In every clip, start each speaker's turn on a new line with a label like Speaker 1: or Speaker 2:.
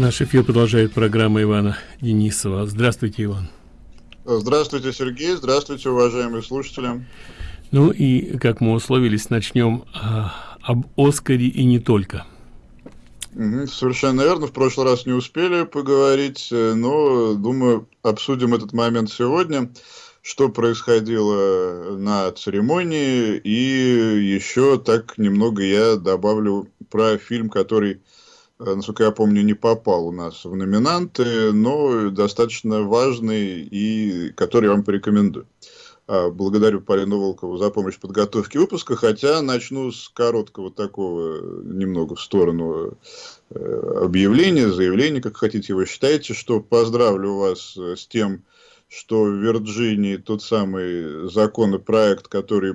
Speaker 1: Наш эфир продолжает программа Ивана Денисова. Здравствуйте, Иван.
Speaker 2: Здравствуйте, Сергей. Здравствуйте, уважаемые слушатели.
Speaker 1: Ну и, как мы условились, начнем а, об Оскаре и не только.
Speaker 2: Угу, совершенно верно. В прошлый раз не успели поговорить, э, но, думаю, обсудим этот момент сегодня. Что происходило на церемонии, и еще так немного я добавлю про фильм, который насколько я помню, не попал у нас в номинанты, но достаточно важный и который я вам порекомендую. А, благодарю Полину Волкову за помощь в подготовке выпуска, хотя начну с короткого такого, немного в сторону э, объявления, заявления, как хотите его считаете, что поздравлю вас с тем, что в Вирджинии тот самый законопроект, который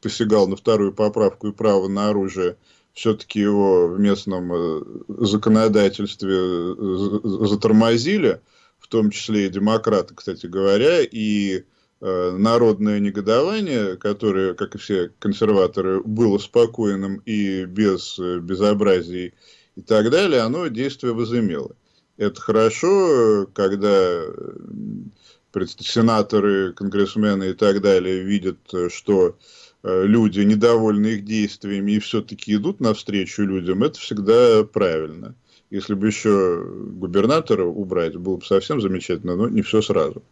Speaker 2: посягал на вторую поправку и право на оружие, все-таки его в местном э, законодательстве э, затормозили, в том числе и демократы, кстати говоря, и э, народное негодование, которое, как и все консерваторы, было спокойным и без безобразий и так далее, оно действие возымело. Это хорошо, когда сенаторы, конгрессмены и так далее видят, что Э, люди недовольны их действиями и все-таки идут навстречу людям, это всегда правильно. Если бы еще губернатора убрать, было бы совсем замечательно, но не все сразу.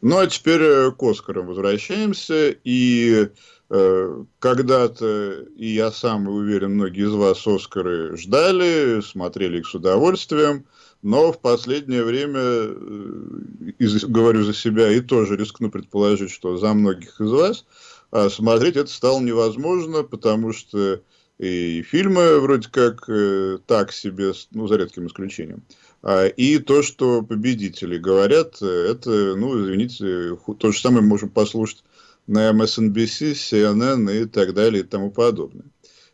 Speaker 2: Ну, а теперь э, к Оскарам возвращаемся. И э, когда-то, и я сам уверен, многие из вас Оскары ждали, смотрели их с удовольствием. Но в последнее время, э, говорю за себя, и тоже рискну предположить, что за многих из вас, а смотреть это стало невозможно, потому что и фильмы вроде как э, так себе, ну, за редким исключением. А, и то, что победители говорят, это, ну, извините, то же самое мы можем послушать на MSNBC, CNN и так далее и тому подобное.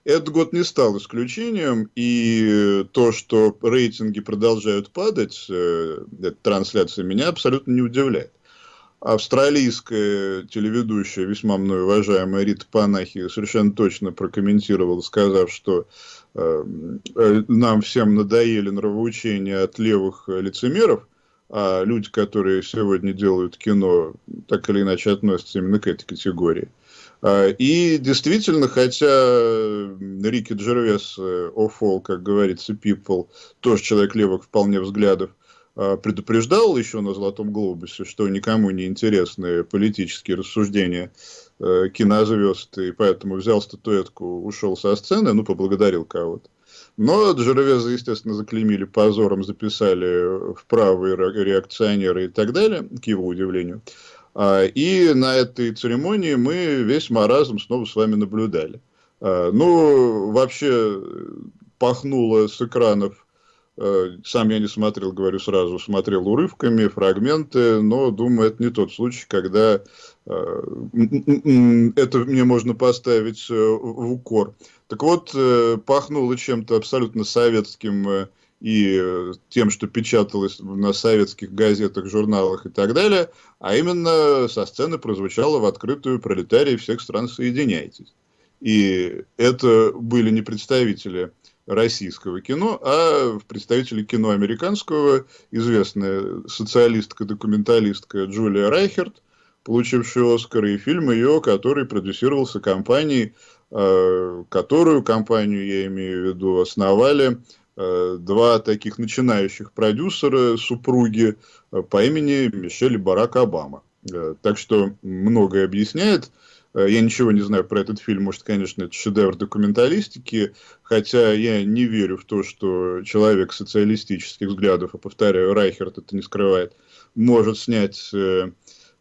Speaker 2: Этот год не стал исключением, и то, что рейтинги продолжают падать, э, эта трансляция меня абсолютно не удивляет австралийская телеведущая, весьма мной уважаемая Рита Панахи, совершенно точно прокомментировала, сказав, что э, нам всем надоели нравоучения от левых лицемеров, а люди, которые сегодня делают кино, так или иначе относятся именно к этой категории. А, и действительно, хотя Рики Джервес, Офол, как говорится, People, тоже человек левых вполне взглядов, а, предупреждал еще на Золотом Глобусе, что никому не интересны политические рассуждения э, кинозвезд, и поэтому взял статуэтку, ушел со сцены, ну, поблагодарил кого-то. Но Джеровеза, естественно, заклеймили позором, записали в правые реакционеры и так далее, к его удивлению. А, и на этой церемонии мы весь маразм снова с вами наблюдали. А, ну, вообще пахнуло с экранов Э, сам я не смотрел, говорю сразу, смотрел урывками, фрагменты, но думаю, это не тот случай, когда э, это мне можно поставить э, в укор. Так вот, пахнуло чем-то абсолютно советским и тем, что печаталось на советских газетах, журналах и так далее, а именно со сцены прозвучало в открытую пролетарии всех стран «Соединяйтесь». И это были не представители российского кино, а представители кино американского, известная социалистка-документалистка Джулия Райхерт, получившая Оскар, и фильм ее, который продюсировался компанией, э, которую компанию, я имею в виду, основали э, два таких начинающих продюсера, супруги э, по имени Мишель и Барак Обама. Так что многое объясняет. Э, я ничего не знаю про этот фильм, может, конечно, это шедевр документалистики, хотя я не верю в то, что человек социалистических взглядов, а повторяю, Райхерт это не скрывает, может снять э,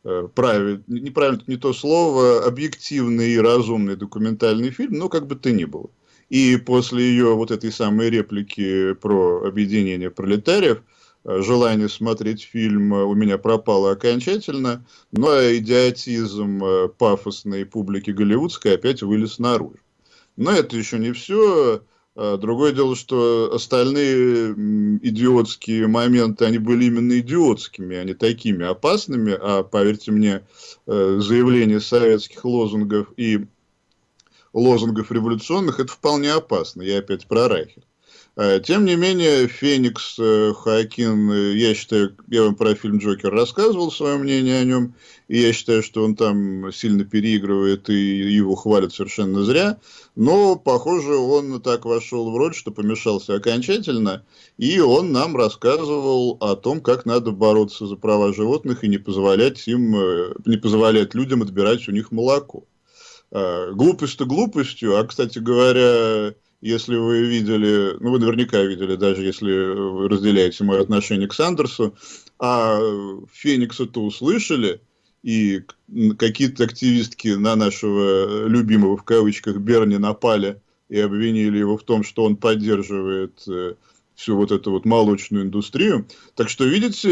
Speaker 2: э, правильно, неправильно не то слово, объективный и разумный документальный фильм, но как бы то ни было. И после ее вот этой самой реплики про объединение пролетариев, Э, желание смотреть фильм у меня пропало окончательно, но идиотизм э, пафосной публики голливудской опять вылез наружу. Но это еще не все. Э, другое дело, что остальные идиотские моменты, они были именно идиотскими, а не такими опасными. А поверьте мне, заявление советских лозунгов и лозунгов революционных, это вполне опасно. Я опять про Райхер. Э, тем не менее, Феникс, э, Хакин, э, я считаю, я вам про фильм «Джокер» рассказывал свое мнение о нем, и я считаю, что он там сильно переигрывает, и его хвалят совершенно зря, но, похоже, он так вошел в роль, что помешался окончательно, и он нам рассказывал о том, как надо бороться за права животных и не позволять им, не позволять людям отбирать у них молоко. Глупость-то глупостью, а, кстати говоря, если вы видели, ну вы наверняка видели, даже если вы разделяете мое отношение к Сандерсу, а Феникса-то услышали, и какие-то активистки на нашего любимого в кавычках Берни напали и обвинили его в том, что он поддерживает э, всю вот эту вот молочную индустрию. Так что, видите,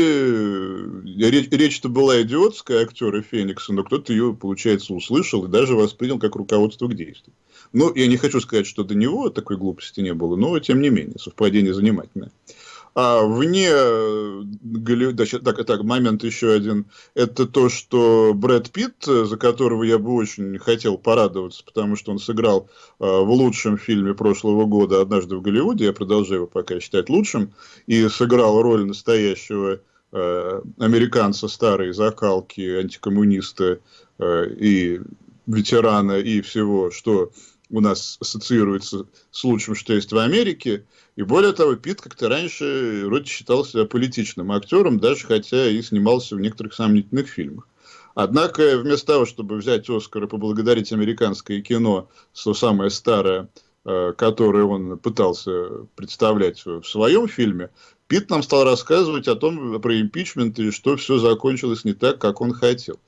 Speaker 2: речь, речь-то была идиотская актера Феникса, но кто-то ее, получается, услышал и даже воспринял как руководство к действию. Ну, я не хочу сказать, что до него такой глупости не было, но тем не менее, совпадение занимательное. А вне Голливуда, так, так, момент еще один, это то, что Брэд Питт, за которого я бы очень хотел порадоваться, потому что он сыграл э, в лучшем фильме прошлого года «Однажды в Голливуде», я продолжаю его пока считать лучшим, и сыграл роль настоящего э, американца старой закалки, антикоммуниста э, и ветерана и всего, что у нас ассоциируется с лучшим, что есть в Америке. И более того, Пит как-то раньше вроде считался политичным актером, даже хотя и снимался в некоторых сомнительных фильмах. Однако, вместо того, чтобы взять Оскар и поблагодарить американское кино, что самое старое, э, которое он пытался представлять в своем фильме, Пит нам стал рассказывать о том, про импичмент и что все закончилось не так, как он хотел.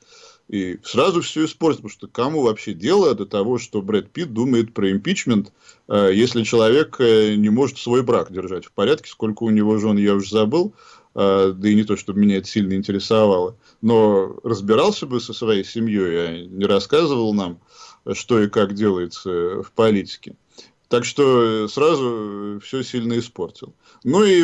Speaker 2: И сразу все испортит, потому что кому вообще дело до того, что Брэд Питт думает про импичмент, э, если человек э, не может свой брак держать в порядке, сколько у него жен, я уже забыл, э, да и не то, чтобы меня это сильно интересовало, но разбирался бы со своей семьей, а не рассказывал нам, что и как делается в политике. Так что сразу все сильно испортил. Ну и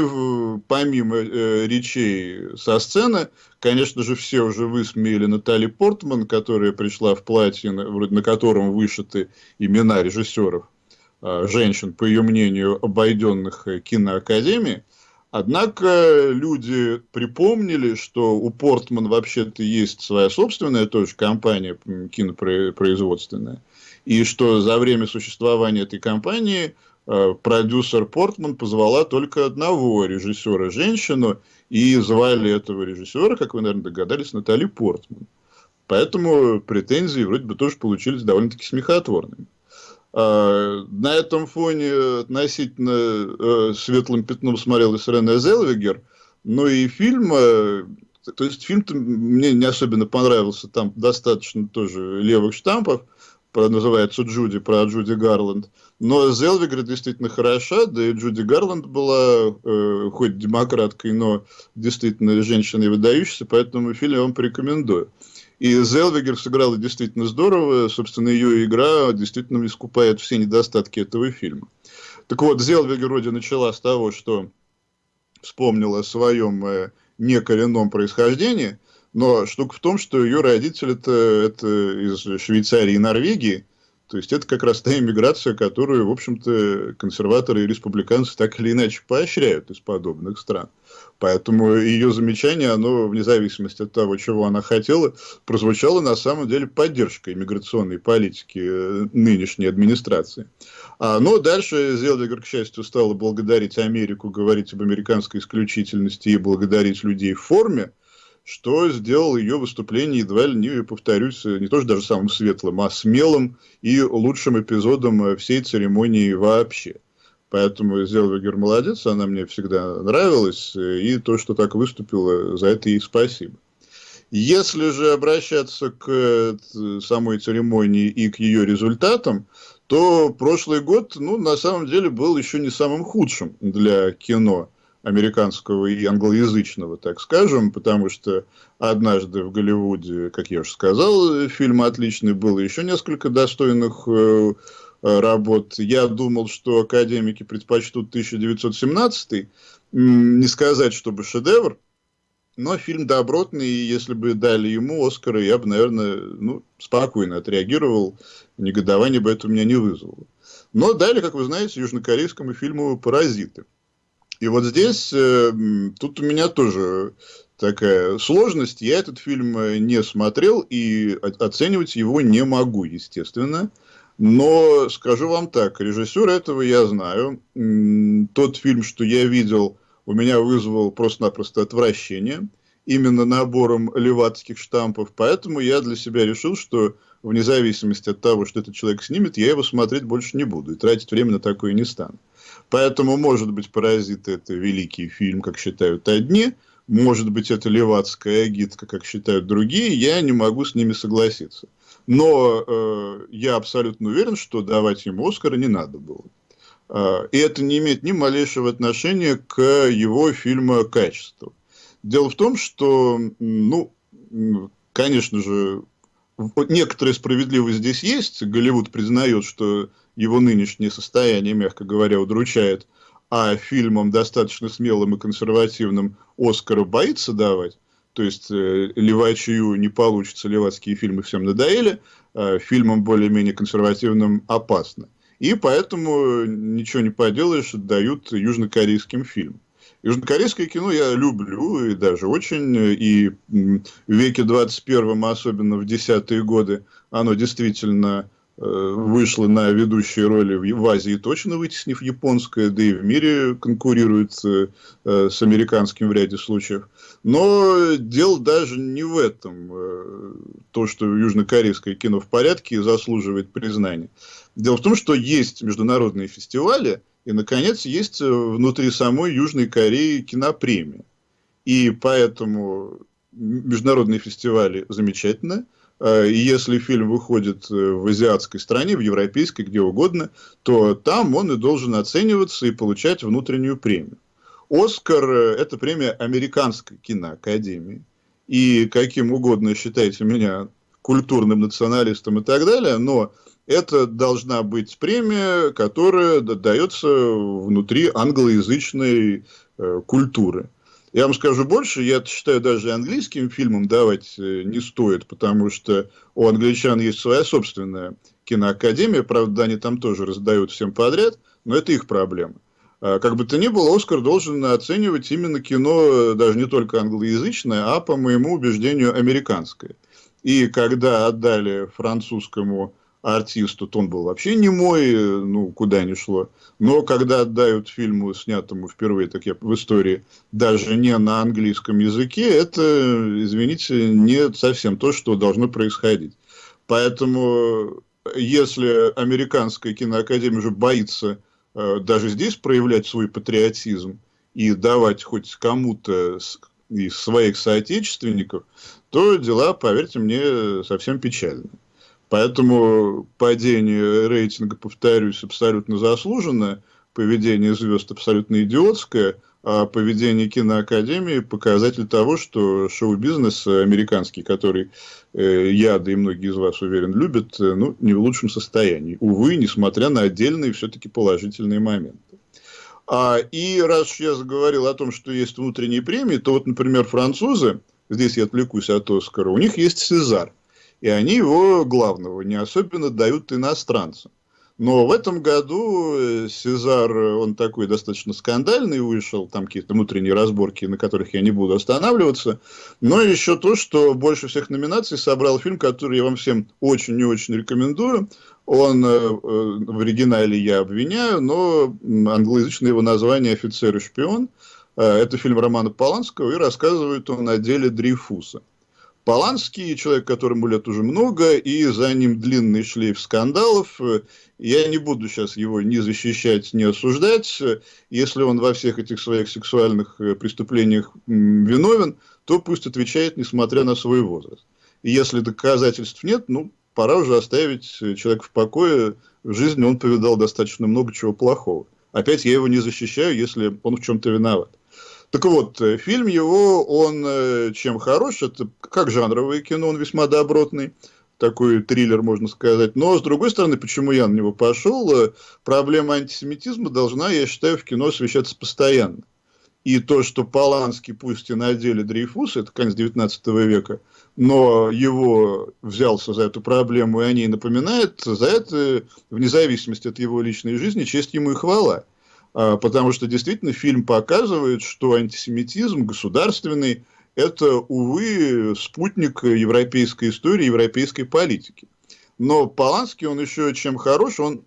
Speaker 2: помимо э, речей со сцены, конечно же, все уже высмеяли Натали Портман, которая пришла в платье, вроде на котором вышиты имена режиссеров, э, женщин, по ее мнению, обойденных киноакадемии. Однако люди припомнили, что у Портман вообще-то есть своя собственная тоже компания кинопроизводственная и что за время существования этой компании э, продюсер Портман позвала только одного режиссера, женщину, и звали этого режиссера, как вы, наверное, догадались, Натали Портман. Поэтому претензии вроде бы тоже получились довольно-таки смехотворными. А, на этом фоне относительно э, светлым пятном смотрелась Рене Зелвигер, но и фильм, э, то есть фильм мне не особенно понравился, там достаточно тоже левых штампов, про, называется Джуди, про Джуди Гарланд. Но Зелвигер действительно хороша, да и Джуди Гарланд была э, хоть демократкой, но действительно женщиной выдающейся, поэтому фильм я вам порекомендую. И Зелвигер сыграла действительно здорово, собственно, ее игра действительно искупает все недостатки этого фильма. Так вот, Зелвигер вроде начала с того, что вспомнила о своем э, некоренном происхождении, но штука в том, что ее родители это, это из Швейцарии и Норвегии. То есть это как раз та иммиграция, которую, в общем-то, консерваторы и республиканцы так или иначе поощряют из подобных стран. Поэтому ее замечание, оно, вне зависимости от того, чего она хотела, прозвучало на самом деле поддержкой иммиграционной политики э, нынешней администрации. А, но дальше Зелдегер, к счастью, стала благодарить Америку, говорить об американской исключительности и благодарить людей в форме, что сделал ее выступление едва ли не, повторюсь, не тоже даже самым светлым, а смелым и лучшим эпизодом всей церемонии вообще. Поэтому Зелвегер молодец, она мне всегда нравилась, и то, что так выступила, за это ей спасибо. Если же обращаться к э, самой церемонии и к ее результатам, то прошлый год, ну, на самом деле, был еще не самым худшим для кино американского и англоязычного, так скажем, потому что однажды в Голливуде, как я уже сказал, фильм отличный был, еще несколько достойных э, работ. Я думал, что академики предпочтут 1917, не сказать, чтобы шедевр, но фильм добротный, и если бы дали ему Оскара, я бы, наверное, ну, спокойно отреагировал, негодование бы это у меня не вызвало. но дали, как вы знаете, южнокорейскому фильму «Паразиты». И вот здесь, э, тут у меня тоже такая сложность. Я этот фильм э, не смотрел и оценивать его не могу, естественно. Но скажу вам так, режиссер этого я знаю. Тот фильм, что я видел, у меня вызвал просто-напросто отвращение именно набором левацких штампов. Поэтому я для себя решил, что вне зависимости от того, что этот человек снимет, я его смотреть больше не буду и тратить время на такое не стану. Поэтому, может быть, «Паразиты» – это великий фильм, как считают одни, может быть, это левацкая агитка, как считают другие, я не могу с ними согласиться. Но э, я абсолютно уверен, что давать ему Оскара не надо было. Э, и это не имеет ни малейшего отношения к его фильму качеству. Дело в том, что, ну, конечно же, некоторая справедливость здесь есть. Голливуд признает, что его нынешнее состояние, мягко говоря, удручает, а фильмам достаточно смелым и консервативным Оскара боится давать. То есть, э, левачью не получится, левацкие фильмы всем надоели, а фильмам более-менее консервативным опасно. И поэтому ничего не поделаешь, дают южнокорейским фильмам. Южнокорейское кино я люблю, и даже очень, и в веке 21, особенно в десятые годы, оно действительно э, вышло на ведущие роли в Азии, точно вытеснив японское, да и в мире конкурирует э, с американским в ряде случаев. Но дело даже не в этом. Э, то, что южнокорейское кино в порядке, заслуживает признания. Дело в том, что есть международные фестивали, и, наконец, есть э, внутри самой Южной Кореи кинопремия. И поэтому международные фестивали замечательно. Э, если фильм выходит э, в азиатской стране, в европейской, где угодно, то там он и должен оцениваться и получать внутреннюю премию. Оскар – это премия Американской киноакадемии. И каким угодно считайте меня культурным националистом и так далее, но это должна быть премия, которая дается внутри англоязычной э, культуры. Я вам скажу больше, я считаю, даже английским фильмам давать э, не стоит, потому что у англичан есть своя собственная киноакадемия, правда, они там тоже раздают всем подряд, но это их проблема. А, как бы то ни было, Оскар должен оценивать именно кино, даже не только англоязычное, а, по моему убеждению, американское. И когда отдали французскому артисту, то он был вообще не мой, ну, куда ни шло. Но когда отдают фильму, снятому впервые так я, в истории, даже не на английском языке, это, извините, не совсем то, что должно происходить. Поэтому, если американская киноакадемия уже боится э, даже здесь проявлять свой патриотизм и давать хоть кому-то из своих соотечественников, то дела, поверьте мне, совсем печальные. Поэтому падение рейтинга, повторюсь, абсолютно заслуженное, поведение звезд абсолютно идиотское, а поведение киноакадемии показатель того, что шоу-бизнес американский, который э, я, да и многие из вас, уверен, любят, э, ну, не в лучшем состоянии. Увы, несмотря на отдельные все-таки положительные моменты. А, и раз я заговорил о том, что есть внутренние премии, то вот, например, французы, здесь я отвлекусь от Оскара, у них есть Сезар и они его главного не особенно дают иностранцам. Но в этом году э, Сезар, он такой достаточно скандальный вышел, там какие-то внутренние разборки, на которых я не буду останавливаться. Но еще то, что больше всех номинаций собрал фильм, который я вам всем очень и очень рекомендую. Он э, э, в оригинале я обвиняю, но англоязычное его название «Офицер и шпион». Это фильм Романа Поланского, и рассказывает он о деле Дрейфуса. Поланский, человек, которому лет уже много, и за ним длинный шлейф скандалов. Я не буду сейчас его ни защищать, ни осуждать. Если он во всех этих своих сексуальных э, преступлениях виновен, то пусть отвечает, несмотря на свой возраст. И если доказательств нет, ну, пора уже оставить человека в покое. В жизни он повидал достаточно много чего плохого. Опять я его не защищаю, если он в чем-то виноват. Так вот, э, фильм его, он э, чем хорош, это как жанровое кино, он весьма добротный, такой триллер, можно сказать. Но, с другой стороны, почему я на него пошел, э, проблема антисемитизма должна, я считаю, в кино освещаться постоянно. И то, что Поланский, пусть и на деле Дрейфус, это конец 19 века, но его взялся за эту проблему и о ней напоминает, за это, вне зависимости от его личной жизни, честь ему и хвала. А, потому что действительно фильм показывает, что антисемитизм государственный – это, увы, спутник европейской истории, европейской политики. Но Поланский, он еще чем хорош, он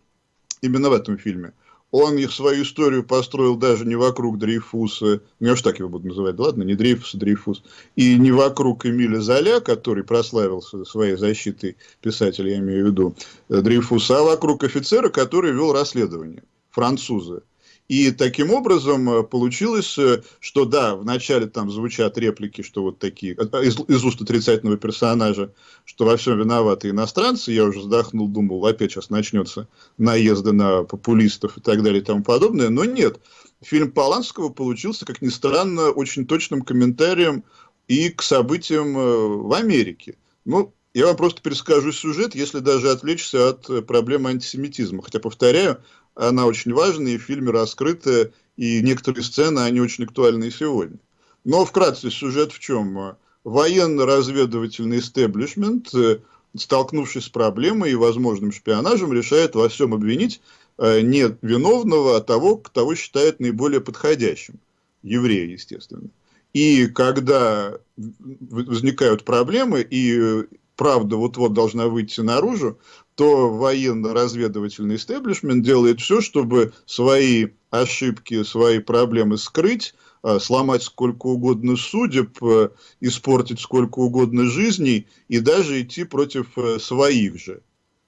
Speaker 2: именно в этом фильме – он их свою историю построил даже не вокруг Дрейфуса, ну я уж так его буду называть, ладно, не Дрейфус, а Дрейфус, и не вокруг Эмиля Золя, который прославился своей защитой писателя, я имею в виду, э, Дрейфуса, а вокруг офицера, который вел расследование, француза. И таким образом э, получилось, э, что да, вначале там звучат реплики, что вот такие, э, из, из уст отрицательного персонажа, что во всем виноваты иностранцы, я уже вздохнул, думал, опять сейчас начнется наезды на популистов и так далее и тому подобное, но нет. Фильм Поланского получился, как ни странно, очень точным комментарием и к событиям в Америке. Ну, я вам просто перескажу сюжет, если даже отвлечься от проблемы антисемитизма. Хотя, повторяю, она очень важная, и в фильме раскрыта, и некоторые сцены, они очень актуальны и сегодня. Но вкратце сюжет в чем? Военно-разведывательный истеблишмент, э, столкнувшись с проблемой и возможным шпионажем, решает во всем обвинить э, не виновного, а того, кого считает наиболее подходящим. Еврея, естественно. И когда возникают проблемы, и правда вот-вот должна выйти наружу, то военно-разведывательный истеблишмент делает все, чтобы свои ошибки, свои проблемы скрыть, а, сломать сколько угодно судеб, э, испортить сколько угодно жизней и даже идти против э, своих же.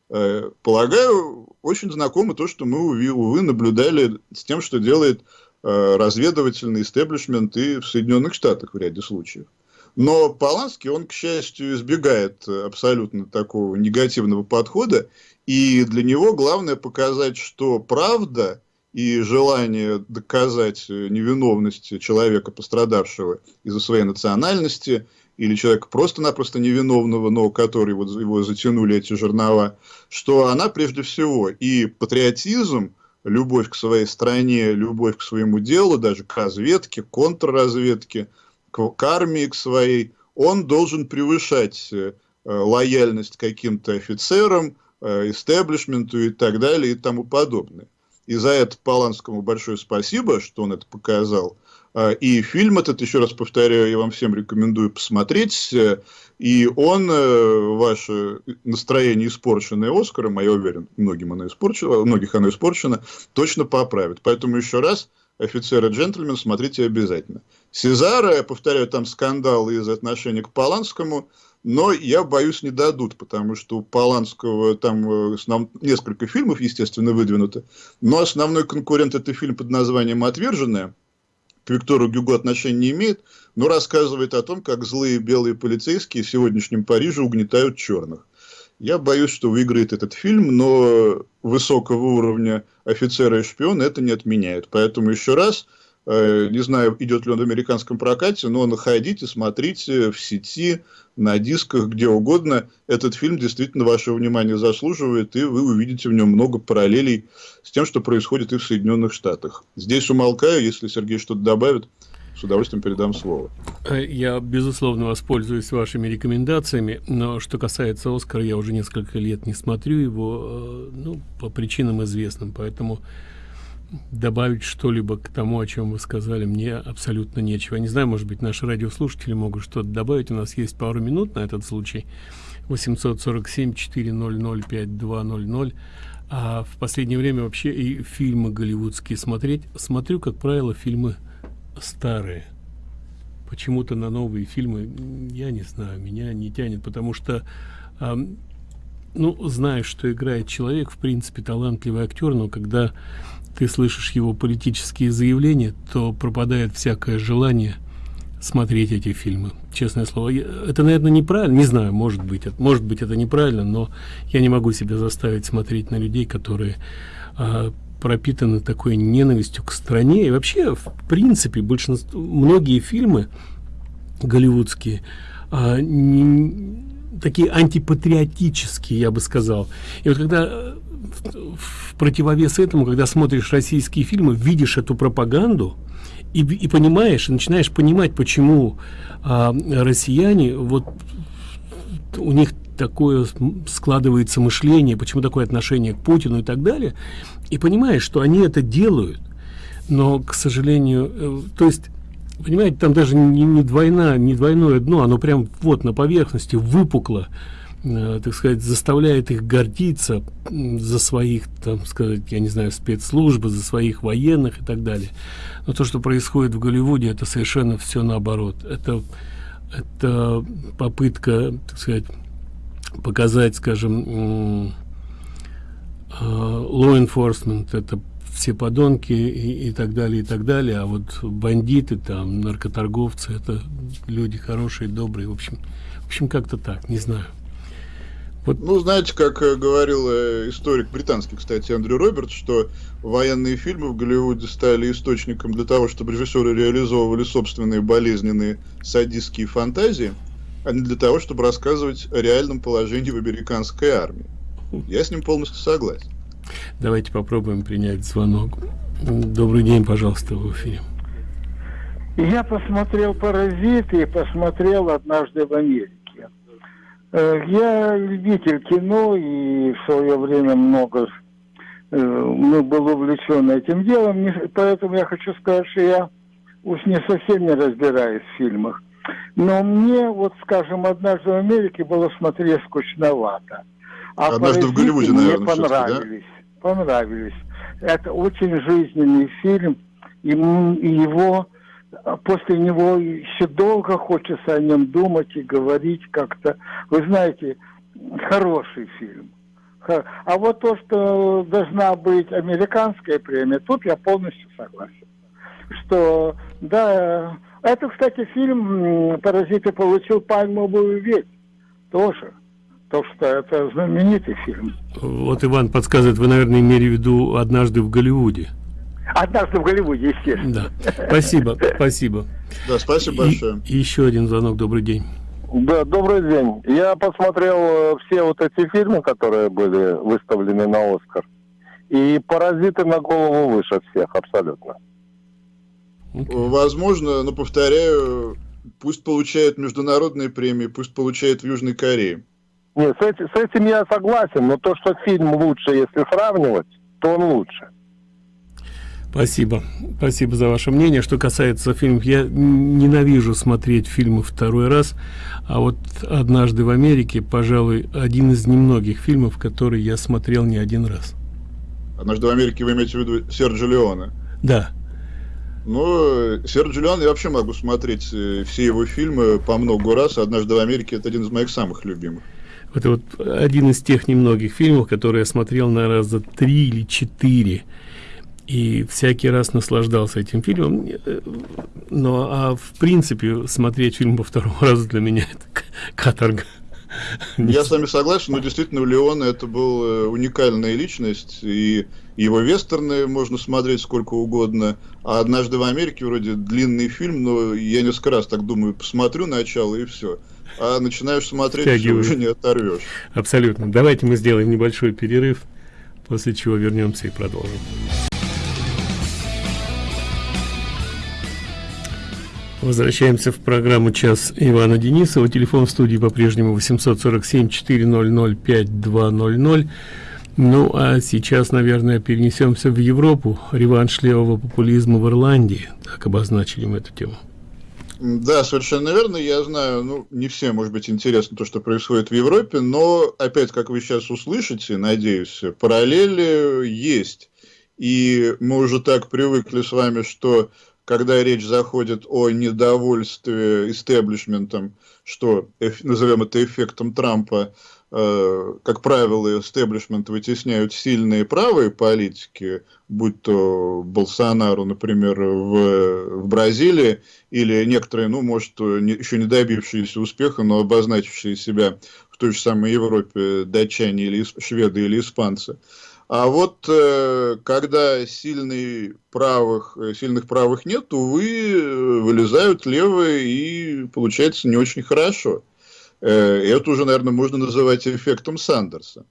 Speaker 2: Э, полагаю, очень знакомо то, что мы, увы, наблюдали с тем, что делает разведывательный истеблишмент и в Соединенных Штатах в ряде случаев. Но Поланский, он, к счастью, избегает абсолютно такого негативного подхода, и для него главное показать, что правда и желание доказать невиновность человека, пострадавшего из-за своей национальности, или человека просто-напросто невиновного, но который вот его затянули эти жернова, что она прежде всего и патриотизм, любовь к своей стране, любовь к своему делу, даже к разведке, контрразведке – к, армии к своей, он должен превышать э, лояльность каким-то офицерам, э, истеблишменту и так далее и тому подобное. И за это Поланскому большое спасибо, что он это показал. Э, и фильм этот, еще раз повторяю, я вам всем рекомендую посмотреть. И он, ваше настроение, испорченное Оскаром, а я уверен, многим оно испорчено, многих оно испорчено, точно поправит. Поэтому еще раз – офицер джентльмен, смотрите обязательно. Сезара, я повторяю, там скандал из отношения к Поланскому, но я боюсь, не дадут, потому что у Поланского там э, основ... несколько фильмов, естественно, выдвинуто, но основной конкурент это фильм под названием «Отверженная», к Виктору Гюго отношения не имеет, но рассказывает о том, как злые белые полицейские в сегодняшнем Париже угнетают черных. Я боюсь, что выиграет этот фильм, но высокого уровня офицера и шпиона это не отменяет. Поэтому еще раз, э, не знаю, идет ли он в американском прокате, но находите, смотрите в сети, на дисках, где угодно. Этот фильм действительно ваше внимание заслуживает, и вы увидите в нем много параллелей с тем, что происходит и в Соединенных Штатах. Здесь умолкаю, если Сергей что-то добавит с удовольствием передам слово.
Speaker 1: Э, я, безусловно, воспользуюсь вашими рекомендациями, но что касается Оскара, я уже несколько лет не смотрю его, э, ну, по причинам известным, поэтому добавить что-либо к тому, о чем вы сказали, мне абсолютно нечего. Не знаю, может быть, наши радиослушатели могут что-то добавить. У нас есть пару минут на этот случай. 847-400-5200. А в последнее время вообще и фильмы голливудские смотреть. Смотрю, как правило, фильмы старые. Почему-то на новые фильмы я не знаю меня не тянет потому что э, ну знаешь что играет человек в принципе талантливый актер но когда ты слышишь его политические заявления то пропадает всякое желание смотреть эти фильмы честное слово. Я, это наверное неправильно не знаю может быть это может быть это неправильно но я не могу себя заставить смотреть на людей которые э, пропитаны такой ненавистью к стране. И вообще в принципе большинство многие фильмы голливудские а, не, такие антипатриотические я бы сказал. И вот когда в противовес этому, когда смотришь российские фильмы, видишь эту пропаганду и, и понимаешь, и начинаешь понимать, почему а, россияне, вот у них такое складывается мышление, почему такое отношение к Путину и так далее, и понимаешь, что они это делают, но, к сожалению, э, то есть понимаете, там даже не, не двойна, не двойное дно, оно прям вот на поверхности выпукло, э, так сказать, заставляет их гордиться за своих, там сказать, я не знаю, спецслужбы, за своих военных и так далее. Но то, что происходит в Голливуде, это совершенно все наоборот. Это, это попытка, так сказать, показать, скажем, э, law enforcement, это все подонки и, и так далее и так далее. А вот бандиты там наркоторговцы это люди хорошие добрые в общем в общем как-то так не знаю.
Speaker 2: Вот. Ну, знаете, как э, говорил э, историк британский, кстати, Андрю Робертс, что военные фильмы в Голливуде стали источником для того, чтобы режиссеры реализовывали собственные болезненные садистские фантазии, а не для того, чтобы рассказывать о реальном положении в американской армии. Я с ним полностью согласен.
Speaker 1: Давайте попробуем принять звонок. Добрый день, пожалуйста, в эфире.
Speaker 3: Я посмотрел «Паразиты» и посмотрел «Однажды в Америке». Э, я любитель кино и в свое время много ну, был увлечен этим делом, поэтому я хочу сказать, что я уж не совсем не разбираюсь в фильмах. Но мне, вот скажем, «Однажды в Америке» было смотреть скучновато.
Speaker 2: А «Однажды в Голливуде»,
Speaker 3: наверное, мне понравились понравились. Это очень жизненный фильм, и, и его после него еще долго хочется о нем думать и говорить как-то. Вы знаете, хороший фильм. А вот то, что должна быть американская премия, тут я полностью согласен. Что, да, это, кстати, фильм «Паразиты» получил пальмовую ветвь тоже. То, что это знаменитый фильм.
Speaker 1: Вот Иван подсказывает, вы, наверное, имели в виду «Однажды в Голливуде».
Speaker 3: «Однажды в Голливуде», естественно.
Speaker 1: Да, спасибо, спасибо.
Speaker 2: Да, спасибо большое.
Speaker 1: И, еще один звонок, добрый день.
Speaker 4: Да, добрый день. Я посмотрел э, все вот эти фильмы, которые были выставлены на Оскар. И «Паразиты» на голову выше всех, абсолютно.
Speaker 2: Okay. Возможно, но повторяю, пусть получают международные премии, пусть получают в Южной Корее.
Speaker 4: Нет, с этим, с этим я согласен, но то, что фильм лучше, если сравнивать, то он лучше.
Speaker 1: Спасибо. Спасибо за ваше мнение. Что касается фильмов, я ненавижу смотреть фильмы второй раз, а вот «Однажды в Америке», пожалуй, один из немногих фильмов, которые я смотрел не один раз.
Speaker 2: «Однажды в Америке» вы имеете в виду Серджо Леона?
Speaker 1: Да.
Speaker 2: Ну, Серджо Леон я вообще могу смотреть э, все его фильмы по много раз. «Однажды в Америке» — это один из моих самых любимых.
Speaker 1: Это вот один из тех немногих фильмов, которые я смотрел на раза три или четыре. И всякий раз наслаждался этим фильмом. Но а в принципе смотреть фильм по второму разу для меня это каторга.
Speaker 2: Я с вами согласен, но действительно у Леона это был э, уникальная личность, и его вестерны можно смотреть сколько угодно, а «Однажды в Америке» вроде длинный фильм, но я несколько раз так думаю, посмотрю начало и все а начинаешь смотреть, все уже не оторвешь.
Speaker 1: Абсолютно. Давайте мы сделаем небольшой перерыв, после чего вернемся и продолжим. Возвращаемся в программу «Час Ивана Денисова». Телефон в студии по-прежнему 847-400-5200. Ну, а сейчас, наверное, перенесемся в Европу. Реванш левого популизма в Ирландии. Так обозначили мы эту тему.
Speaker 2: Да, совершенно верно. Я знаю, ну, не всем, может быть, интересно то, что происходит в Европе, но, опять, как вы сейчас услышите, надеюсь, параллели есть. И мы уже так привыкли с вами, что когда речь заходит о недовольстве истеблишментом, что назовем это эффектом Трампа, Э, как правило, истеблишмент вытесняют сильные правые политики, будь то Болсонару, например, в, в Бразилии, или некоторые, ну, может, не, еще не добившиеся успеха, но обозначившие себя в той же самой Европе датчане или шведы или испанцы. А вот э, когда сильный правых, сильных правых нет, увы, вылезают левые и получается не очень хорошо. Э, это уже, наверное, можно называть эффектом Сандерса.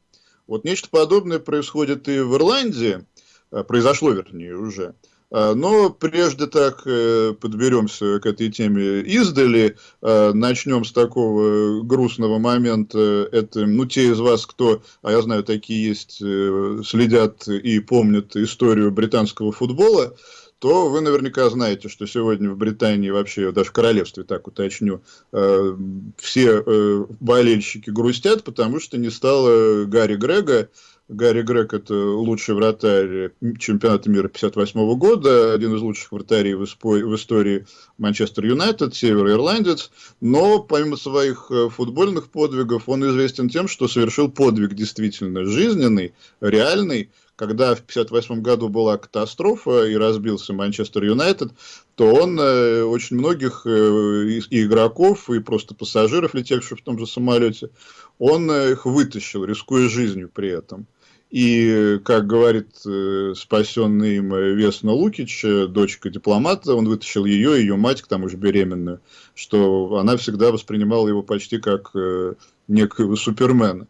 Speaker 2: Вот нечто подобное происходит и в Ирландии, э, произошло, вернее, уже. Э, но прежде так э, подберемся к этой теме издали, начнем с такого грустного момента. Это, ну, те из вас, кто, а я знаю, такие есть, следят и помнят историю британского футбола, то вы наверняка знаете, что сегодня в Британии, вообще даже в королевстве, так уточню, э, все э, болельщики грустят, потому что не стало Гарри Грега. Гарри Грег – это лучший вратарь чемпионата мира 58 года, один из лучших вратарей в, в истории Манчестер Юнайтед, североирландец. Но помимо своих э, футбольных подвигов, он известен тем, что совершил подвиг действительно жизненный, реальный, когда в 1958 году была катастрофа и разбился Манчестер Юнайтед, то он э, очень многих э, и игроков, и просто пассажиров, летевших в том же самолете, он их вытащил, рискуя жизнью при этом. И, как говорит э, спасенный им Весна Лукич, э, дочка дипломата, он вытащил ее, ее мать, к тому же беременную, что она всегда воспринимала его почти как э, некого супермена.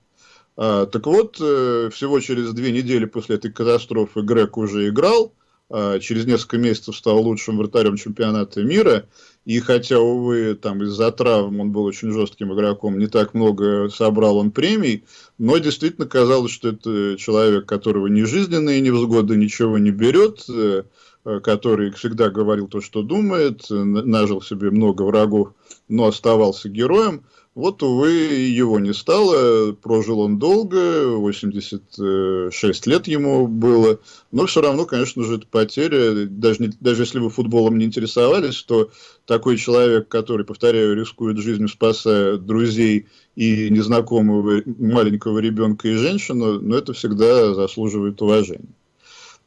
Speaker 2: А, так вот, э, всего через две недели после этой катастрофы Грег уже играл, через несколько месяцев стал лучшим вратарем чемпионата мира, и хотя, увы, там из-за травм он был очень жестким игроком, не так много собрал он премий, но действительно казалось, что это человек, которого ни жизненные невзгоды ничего не берет, э, который всегда говорил то, что думает, нажил себе много врагов, но оставался героем. Вот, увы, его не стало, прожил он долго, 86 лет ему было, но все равно, конечно же, это потеря, даже, не, даже если вы футболом не интересовались, то такой человек, который, повторяю, рискует жизнью, спасая друзей и незнакомого маленького ребенка и женщину, но это всегда заслуживает уважения.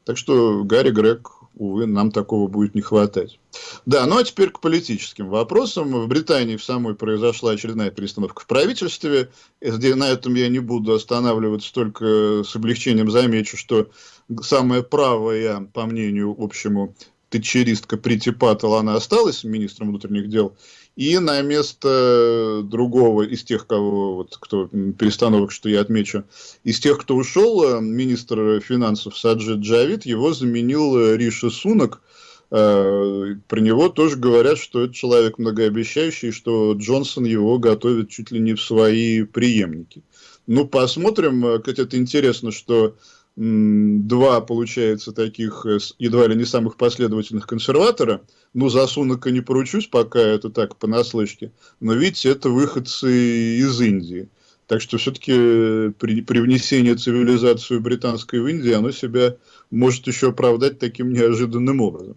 Speaker 2: Так что Гарри Грег увы, нам такого будет не хватать. Да, ну а теперь к политическим вопросам. В Британии в самой произошла очередная перестановка в правительстве. На этом я не буду останавливаться, только с облегчением замечу, что самая правая, по мнению общему, тетчеристка Прити Паттел, она осталась министром внутренних дел, и на место другого из тех, кого, вот, кто перестановок, что я отмечу, из тех, кто ушел, э, министр финансов Саджид Джавид, его заменил э, Риша Сунок. Э, про него тоже говорят, что это человек многообещающий, что Джонсон его готовит чуть ли не в свои преемники. Ну, посмотрим. Это интересно, что два, получается, таких э, едва ли не самых последовательных консерватора. Ну, за Сунака не поручусь, пока это так понаслышке. Но, видите, это выходцы из Индии. Так что все-таки э, при, при внесении цивилизации британской в Индию, оно себя может еще оправдать таким неожиданным образом.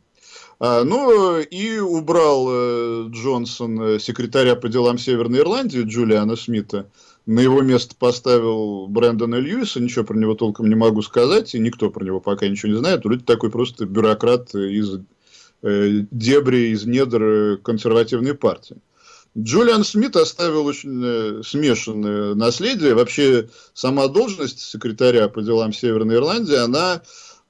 Speaker 2: А, ну, и убрал э, Джонсон э, секретаря по делам Северной Ирландии Джулиана Смита, на его место поставил Брэндона Льюиса, ничего про него толком не могу сказать, и никто про него пока ничего не знает. Вроде такой просто бюрократ из э, дебри, из недр консервативной партии. Джулиан Смит оставил очень э, смешанное наследие. Вообще, сама должность секретаря по делам Северной Ирландии, она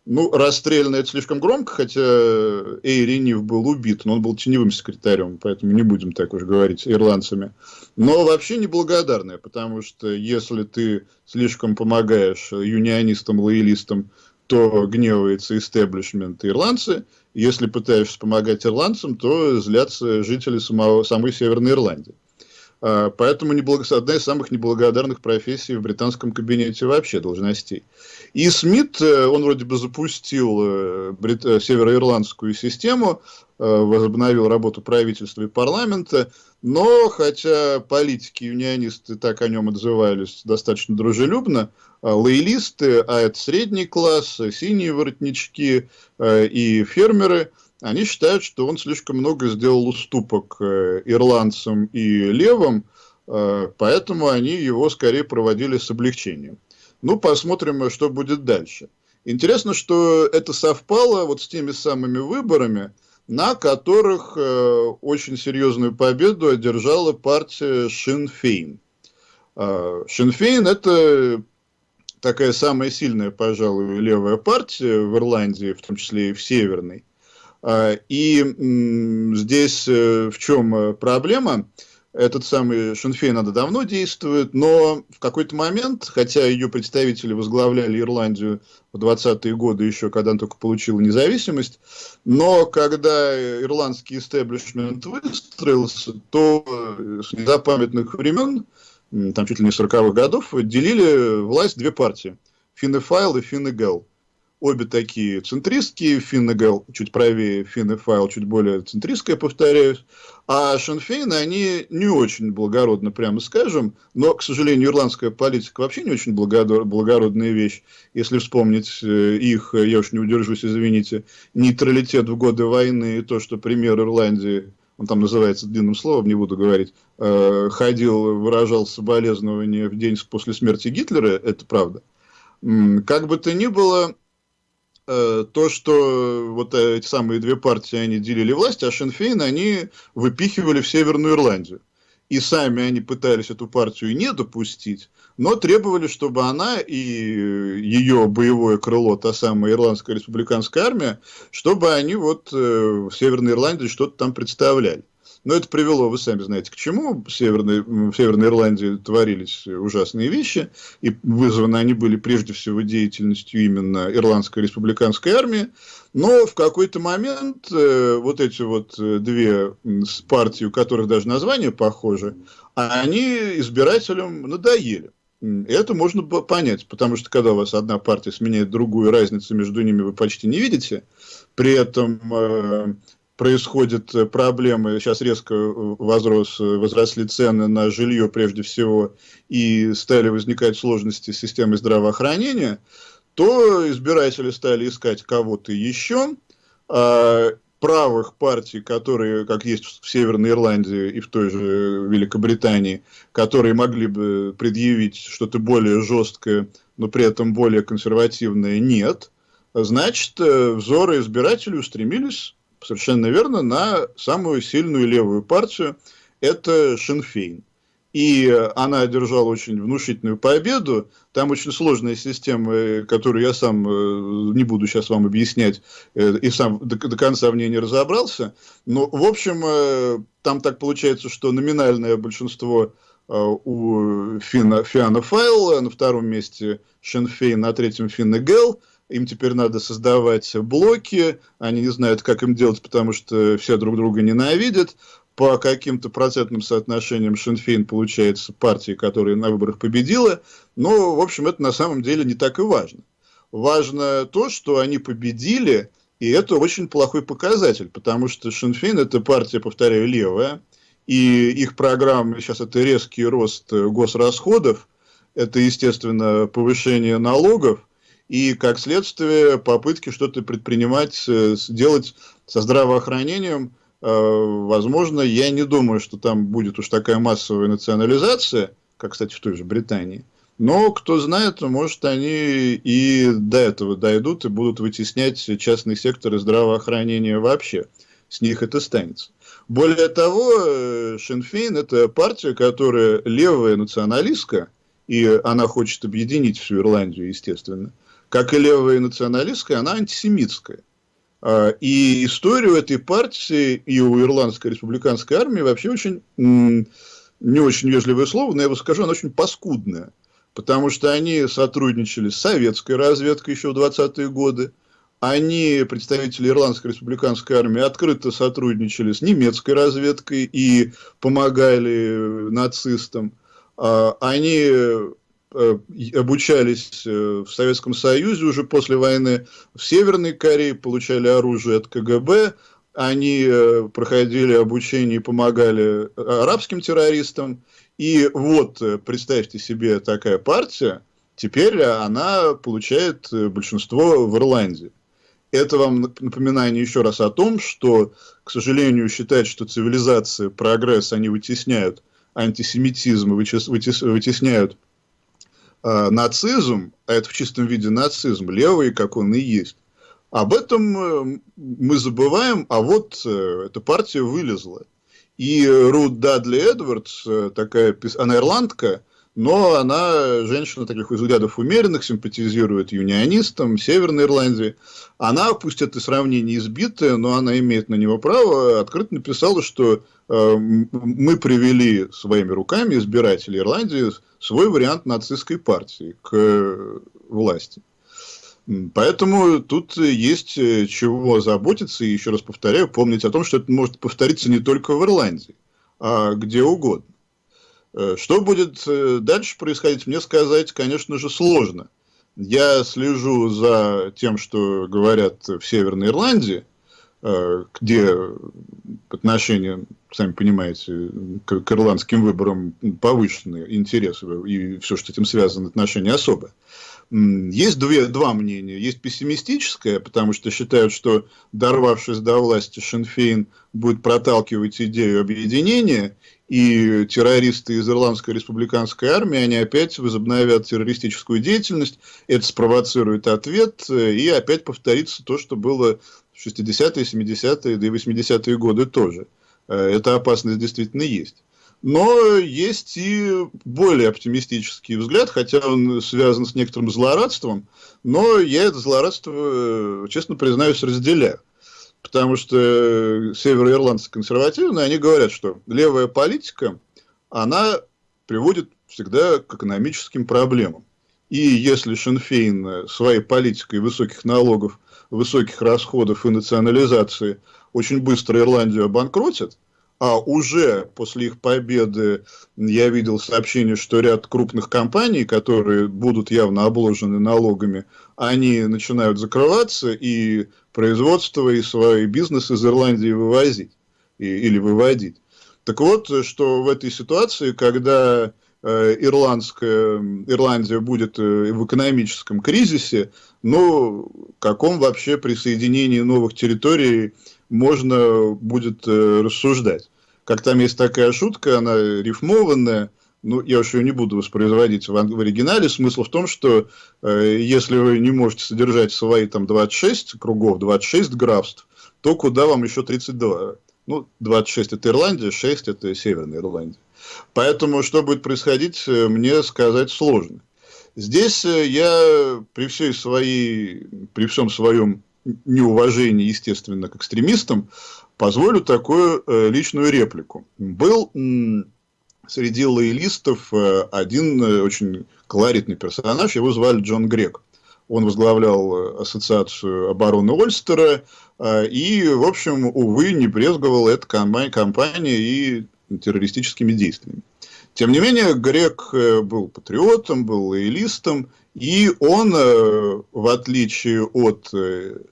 Speaker 2: ну, расстреляно это слишком громко, хотя Эйри Нив был убит, но он был теневым секретарем, поэтому не будем так уж говорить ирландцами. Но вообще неблагодарная, потому что если ты слишком помогаешь юнионистам, лоялистам, то гневается истеблишмент ирландцы. Если пытаешься помогать ирландцам, то злятся жители самого, самой Северной Ирландии. А, поэтому неблаго... одна из самых неблагодарных профессий в британском кабинете вообще должностей. И Смит, э, он вроде бы запустил э, брит... Э, североирландскую систему, возобновил работу правительства и парламента, но хотя политики и унионисты так о нем отзывались достаточно дружелюбно, лоялисты, а это средний класс, синие воротнички и фермеры – они считают, что он слишком много сделал уступок э, ирландцам и левым, э, поэтому они его скорее проводили с облегчением. Ну, посмотрим, что будет дальше. Интересно, что это совпало вот с теми самыми выборами, на которых э, очень серьезную победу одержала партия Шинфейн. Э, Шинфейн – это такая самая сильная, пожалуй, левая партия в Ирландии, в том числе и в Северной. А, и здесь э, в чем э, проблема? этот самый Шенфей надо давно действует, но в какой-то момент, хотя ее представители возглавляли Ирландию в 20-е годы еще, когда она только получила независимость, но когда ирландский истеблишмент выстроился, то с незапамятных времен, там чуть ли не 40-х годов, делили власть две партии – Финнефайл и Финнегел обе такие центристские, Финнегал чуть правее, Финнефайл чуть более центристская, повторяюсь, а Шенфейн, они не очень благородно, прямо скажем, но, к сожалению, ирландская политика вообще не очень благородная вещь. Если вспомнить э, их, я уж не удержусь, извините, нейтралитет в годы войны и то, что премьер Ирландии он там называется длинным словом, не буду говорить, э, ходил, выражал соболезнования в день после смерти Гитлера, это правда. Как бы то ни было, Э, то, что вот эти самые две партии, они делили власть, а Шенфейн они выпихивали в Северную Ирландию. И сами они пытались эту партию не допустить, но требовали, чтобы она и ее боевое крыло, та самая Ирландская республиканская армия, чтобы они вот э, в Северной Ирландии что-то там представляли. Но это привело, вы сами знаете, к чему. В Северной, в Северной Ирландии творились ужасные вещи, и вызваны они были прежде всего деятельностью именно Ирландской республиканской армии. Но в какой-то момент э, вот эти вот э, две партии, у которых даже названия похожи, они избирателям надоели. Это можно понять, потому что когда у вас одна партия сменяет другую, разницы между ними вы почти не видите. При этом э, происходят э, проблемы, сейчас резко э, возрос, э, возросли цены на жилье прежде всего, и стали возникать сложности с системой здравоохранения, то избиратели стали искать кого-то еще, а правых партий, которые, как есть в Северной Ирландии и в той же Великобритании, которые могли бы предъявить что-то более жесткое, но при этом более консервативное, нет. Значит, взоры избирателей устремились совершенно верно, на самую сильную левую партию, это Шинфейн. И она одержала очень внушительную победу. Там очень сложная система, которую я сам э, не буду сейчас вам объяснять, э, и сам до, конца в ней не разобрался. Но, в общем, э, там так получается, что номинальное большинство у Фина, Фиана Файл, на втором месте Шенфейн, на третьем Финна Гелл, им теперь надо создавать блоки, они не знают, как им делать, потому что все друг друга ненавидят. По каким-то процентным соотношениям Шинфейн получается партия, которая на выборах победила. Но, в общем, это на самом деле не так и важно. Важно то, что они победили, и это очень плохой показатель, потому что Шинфейн – это партия, повторяю, левая, и их программа сейчас это резкий рост госрасходов, это, естественно, повышение налогов, и, как следствие, попытки что-то предпринимать, э, сделать со здравоохранением, э, возможно, я не думаю, что там будет уж такая массовая национализация, как, кстати, в той же Британии. Но, кто знает, может, они и до этого дойдут и будут вытеснять частный сектор и здравоохранения вообще. С них это станется. Более того, э, Шенфейн – это партия, которая левая националистка, и она хочет объединить всю Ирландию, естественно – как и левая и националистская, она антисемитская. А, и историю этой партии и у Ирландской республиканской армии вообще очень, не очень вежливое слово, но я бы скажу, она очень паскудная. Потому что они сотрудничали с советской разведкой еще в 20-е годы. Они, представители Ирландской республиканской армии, открыто сотрудничали с немецкой разведкой и помогали нацистам. А, они Э, обучались э, в Советском Союзе уже после войны, в Северной Корее получали оружие от КГБ, они э, проходили обучение и помогали арабским террористам. И вот, представьте себе, такая партия, теперь она получает большинство в Ирландии. Это вам напоминание еще раз о том, что, к сожалению, считать, что цивилизация, прогресс, они вытесняют антисемитизм, вытесняют э, нацизм, а это в чистом виде нацизм, левый, как он и есть, об этом э, мы забываем, а вот э, эта партия вылезла. И Рут Дадли Эдвардс, э, такая, она ирландка, но она, женщина таких взглядов умеренных, симпатизирует юнионистам Северной Ирландии. Она, пусть это сравнение избитое, но она имеет на него право, открыто написала, что э, мы привели своими руками избирателей Ирландии свой вариант нацистской партии к э, власти. Поэтому тут есть э, чего заботиться, и еще раз повторяю, помнить о том, что это может повториться не только в Ирландии, а где угодно. Э, что будет э, дальше происходить, мне сказать, конечно же, сложно. Я слежу за тем, что говорят в Северной Ирландии, где отношения, сами понимаете, к, к ирландским выборам повышены интересы, и все, что этим связано, отношения особые. Есть две, два мнения. Есть пессимистическое, потому что считают, что, дорвавшись до власти, Шенфейн будет проталкивать идею объединения, и террористы из Ирландской республиканской армии, они опять возобновят террористическую деятельность, это спровоцирует ответ, и опять повторится то, что было в 60-е, 70-е, да и 80-е годы тоже. Э, эта опасность действительно есть. Но есть и более оптимистический взгляд, хотя он связан с некоторым злорадством, но я это злорадство, честно признаюсь, разделяю. Потому что североирландцы консервативные, они говорят, что левая политика, она приводит всегда к экономическим проблемам. И если Шенфейн своей политикой высоких налогов, высоких расходов и национализации очень быстро Ирландию обанкротит, а уже после их победы я видел сообщение, что ряд крупных компаний, которые будут явно обложены налогами, они начинают закрываться и производство, и свой бизнес из Ирландии вывозить и, или выводить. Так вот, что в этой ситуации, когда э, ирландская, Ирландия будет э, в экономическом кризисе, ну, каком вообще присоединении новых территорий можно будет э, рассуждать. Как там есть такая шутка, она рифмованная, ну, я уж ее не буду воспроизводить в, в оригинале. Смысл в том, что э, если вы не можете содержать свои там 26 кругов, 26 графств, то куда вам еще 32? Ну, 26 это Ирландия, 6 это Северная Ирландия. Поэтому, что будет происходить, э, мне сказать сложно. Здесь э, я при всей своей, при всем своем неуважении, естественно, к экстремистам, позволю такую э, личную реплику. Был среди лоялистов э, один э, очень колоритный персонаж, его звали Джон Грек. Он возглавлял ассоциацию обороны Ольстера и, в общем, увы, не брезговал этой компанией и террористическими действиями. Тем не менее, Грек был патриотом, был лоялистом, и он, в отличие от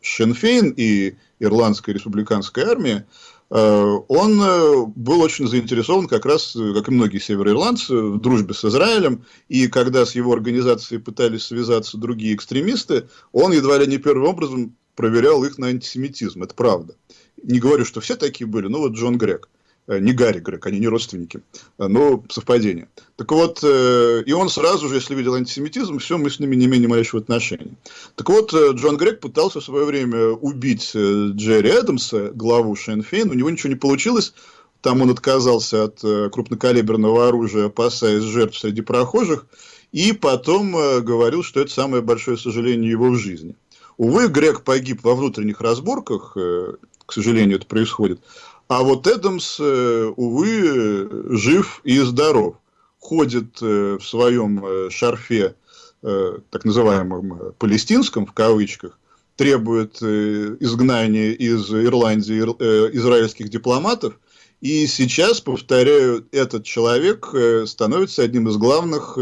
Speaker 2: Шенфейн и Ирландской республиканской армии, э, он э, был очень заинтересован как раз, как и многие североирландцы, в дружбе с Израилем. И когда с его организацией пытались связаться другие экстремисты, он едва ли не первым образом проверял их на антисемитизм. Это правда. Не говорю, что все такие были, но вот Джон Грек. Э, не Гарри Грег, они не родственники, э, но совпадение. Так вот, э, и он сразу же, если видел антисемитизм, все, мы с ними не имеем малейшего отношения. Так вот, Джон Грег пытался в свое время убить Джерри Эдамса, главу Шенфейн, у него ничего не получилось, там он отказался от крупнокалиберного оружия, опасаясь жертв среди прохожих, и потом говорил, что это самое большое сожаление его в жизни. Увы, Грег погиб во внутренних разборках, к сожалению, это происходит. А вот Эдамс, э, увы, жив и здоров. Ходит э, в своем э, шарфе, так называемом палестинском, в кавычках, требует изгнания из Ирландии израильских дипломатов. И сейчас, повторяю, этот человек становится одним из главных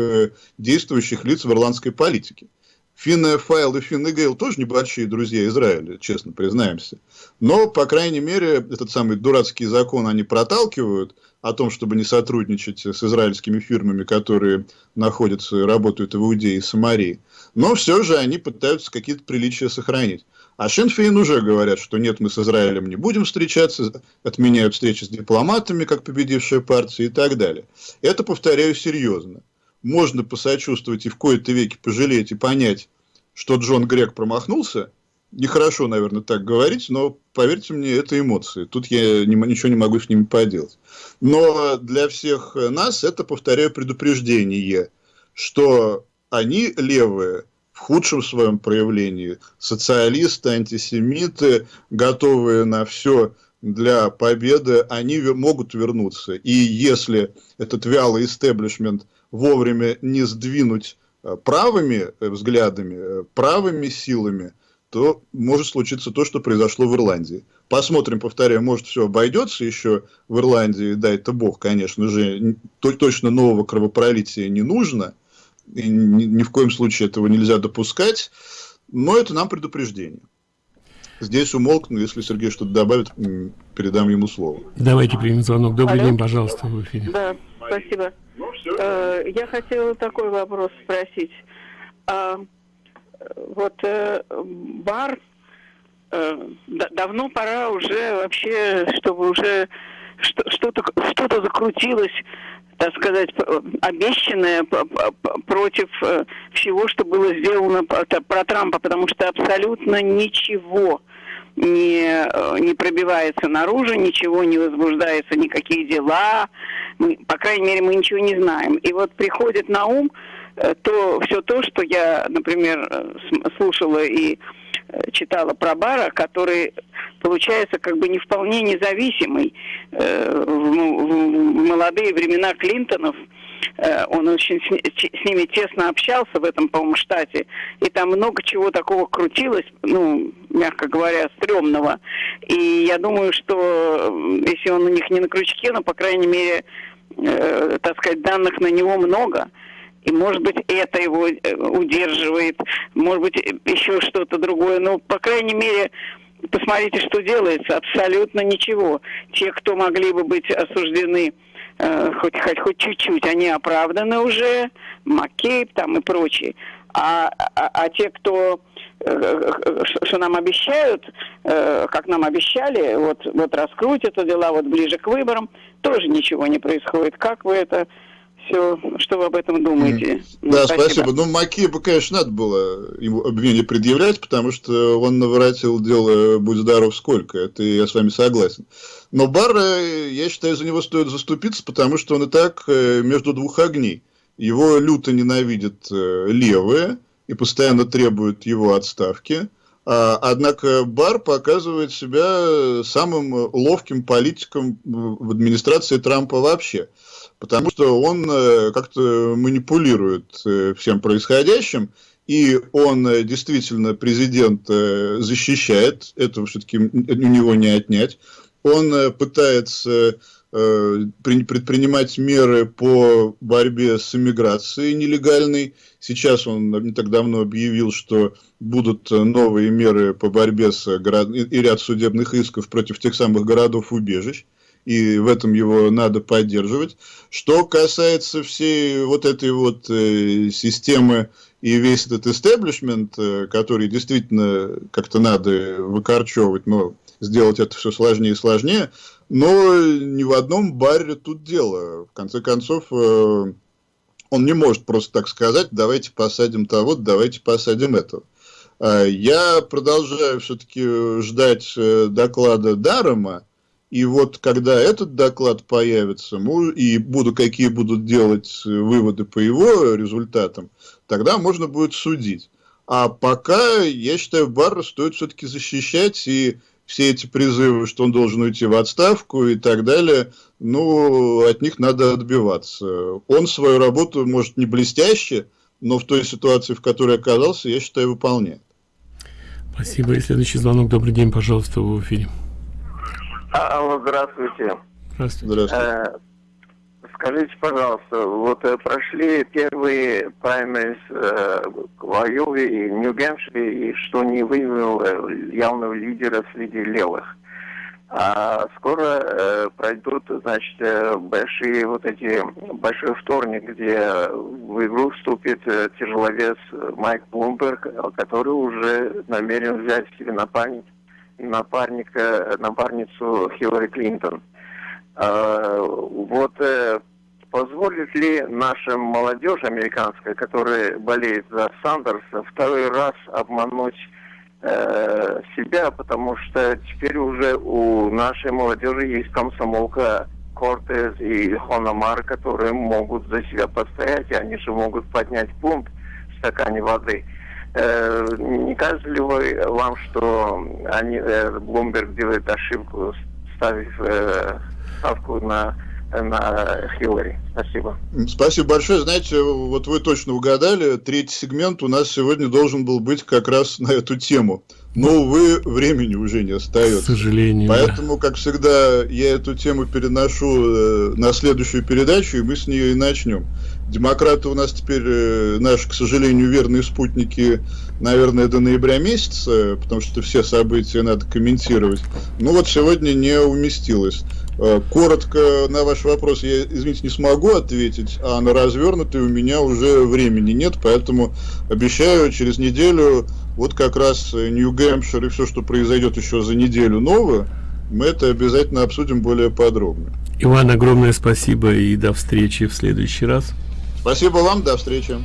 Speaker 2: действующих лиц в ирландской политике. Финн Файл и Финн Гейл тоже небольшие друзья Израиля, честно признаемся. Но, по крайней мере, этот самый дурацкий закон они проталкивают о том, чтобы не сотрудничать с израильскими фирмами, которые находятся и работают в Иудее и Самарии. Но все же они пытаются какие-то приличия сохранить. А Шенфейн уже говорят, что нет, мы с Израилем не будем встречаться, отменяют встречи с дипломатами, как победившая партия и так далее. Это, повторяю, серьезно. Можно посочувствовать и в кои-то веки пожалеть и понять, что Джон Грег промахнулся, нехорошо, наверное, так говорить, но поверьте мне, это эмоции. Тут я не, ничего не могу с ними поделать. Но для всех нас это, повторяю, предупреждение, что они левые в худшем своем проявлении, социалисты, антисемиты, готовые на все для победы, они могут вернуться. И если этот вялый истеблишмент вовремя не сдвинуть э, правыми э, взглядами, э, правыми силами, то может случиться то, что произошло в Ирландии. Посмотрим, повторяю, может все обойдется еще в Ирландии, да, это бог, конечно же, точно нового кровопролития не нужно, и ни, ни в коем случае этого нельзя допускать, но это нам предупреждение. Здесь умолкну, если Сергей что-то добавит, передам ему слово.
Speaker 1: Давайте примем звонок. Добрый Алло. день, пожалуйста, в эфире.
Speaker 5: Да, спасибо. Ну, э, я хотела такой вопрос спросить. А, вот э, бар, э, давно пора уже вообще, чтобы уже что-то что-то закрутилось так сказать, обещанное против э, всего, что было сделано про Трампа, потому что абсолютно ничего не, э, не пробивается наружу, ничего не возбуждается, никакие дела, мы, по крайней мере, мы ничего не знаем. И вот приходит на ум э, то все то, что я, например, слушала и читала про Бара, который получается как бы не вполне независимый. Э, в молодые времена Клинтонов э, он очень с ними тесно общался в этом, по-моему, штате, и там много чего такого крутилось, ну, мягко говоря, стрёмного. И я думаю, что если он у них не на крючке, но, по крайней мере, э, так сказать, данных на него много – и, может быть, это его э, удерживает, может быть, еще что-то другое. Но, по крайней мере, посмотрите, что делается. Абсолютно ничего. Те, кто могли бы быть осуждены э, хоть, хоть, хоть чуть-чуть, они оправданы уже, Маккейб там и прочие. А, а, а те, кто э, что нам обещают, э, как нам обещали, вот, вот раскрутят это дела вот ближе к выборам, тоже ничего не происходит. Как вы это все, что вы об этом думаете.
Speaker 2: Mm. Да, спасибо. спасибо. Ну, Макееву, конечно, надо было ему обвинение предъявлять, потому что он наворотил дело «Будь здоров, сколько». Это я с вами согласен. Но Бар, я считаю, за него стоит заступиться, потому что он и так э, между двух огней. Его люто ненавидят э, левые и постоянно требуют его отставки. А, однако Бар показывает себя самым ловким политиком в администрации Трампа вообще потому что он э, как-то манипулирует всем происходящим, и он действительно президент защищает, этого все-таки у него не отнять. Он пытается предпринимать меры по борьбе с иммиграцией нелегальной. Сейчас он не так давно объявил, что будут новые меры по борьбе с город... и ряд судебных исков против тех самых городов-убежищ и в этом его надо поддерживать. Что касается всей вот этой вот э, системы и весь этот истеблишмент, э, который действительно как-то надо выкорчевывать, но сделать это все сложнее и сложнее, но ни в одном баре тут дело. В конце концов, э, он не может просто так сказать, давайте посадим того, давайте посадим этого. А я продолжаю все-таки ждать э, доклада Дарома, и вот когда этот доклад появится, и буду, какие будут делать выводы по его результатам, тогда можно будет судить. А пока, я считаю, Барра стоит все-таки защищать, и все эти призывы, что он должен уйти в отставку и так далее, ну, от них надо отбиваться. Он свою работу, может, не блестяще, но в той ситуации, в которой оказался, я считаю, выполняет.
Speaker 1: Спасибо. И следующий звонок. Добрый день, пожалуйста, в эфире.
Speaker 6: Алло, здравствуйте.
Speaker 1: Здравствуйте. здравствуйте.
Speaker 6: Э, скажите, пожалуйста, вот э, прошли первые праймерис э, в Айове и Нью-Гэмпшире, и что не выявил э, явного лидера среди левых. А скоро э, пройдут, значит, э, большие вот эти, большой вторник, где в игру вступит э, тяжеловес Майк Блумберг, который уже намерен взять себе на память напарника, напарницу Хиллари Клинтон. А, вот э, позволит ли наша молодежь американская, которая болеет за Сандерса, второй раз обмануть э, себя, потому что теперь уже у нашей молодежи есть комсомолка Кортес и Хономар, которые могут за себя постоять, и они же могут поднять пункт в стакане воды. Э, не кажется ли вы, вам, что они, э, Блумберг делает ошибку, ставив э, ставку на на Хиллари. Спасибо.
Speaker 2: Спасибо большое. Знаете, вот вы точно угадали. Третий сегмент у нас сегодня должен был быть как раз на эту тему. Но, увы, времени уже не остается.
Speaker 1: К сожалению.
Speaker 2: Поэтому, как всегда, я эту тему переношу на следующую передачу, и мы с нее и начнем. Демократы у нас теперь э, наши, к сожалению, верные спутники, наверное, до ноября месяца, потому что все события надо комментировать. Ну вот сегодня не уместилось. Э, коротко на ваш вопрос я, извините, не смогу ответить, а на развернутый у меня уже времени нет, поэтому обещаю через неделю вот как раз Нью-Гэмпшир и все, что произойдет еще за неделю новое, мы это обязательно обсудим более подробно.
Speaker 1: Иван, огромное спасибо и до встречи в следующий раз.
Speaker 2: Спасибо вам, до встречи.